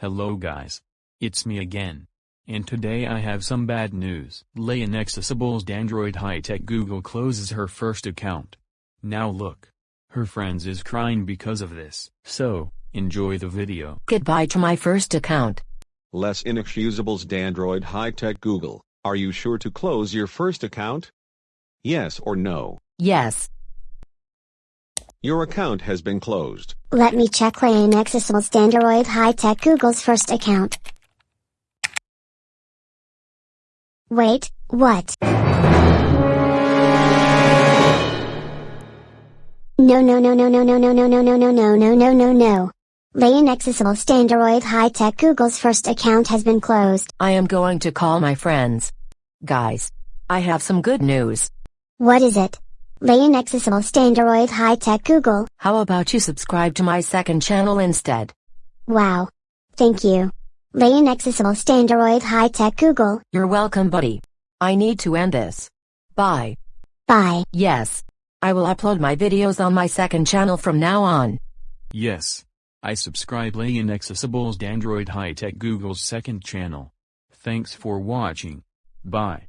Hello guys. It's me again. And today I have some bad news. Leia Accessible's Android high-tech Google closes her first account. Now look. Her friends is crying because of this. So, enjoy the video. Goodbye to my first account. Less inexcusables Android high-tech Google, are you sure to close your first account? Yes or no? Yes. Your account has been closed. Let me check Lane Accessible Standroid High Tech Google's first account. Wait, what? No no no no no no no no no no no no no no no no. Lane Accessible Standroid High Tech Google's first account has been closed. I am going to call my friends. Guys. I have some good news. What is it? Lane Accessible Standroid High Tech Google. How about you subscribe to my second channel instead? Wow. Thank you. Lane Accessible Standroid High Tech Google. You're welcome buddy. I need to end this. Bye. Bye. Yes. I will upload my videos on my second channel from now on. Yes. I subscribe Leia Accessible's Android high-tech Google's second channel. Thanks for watching. Bye.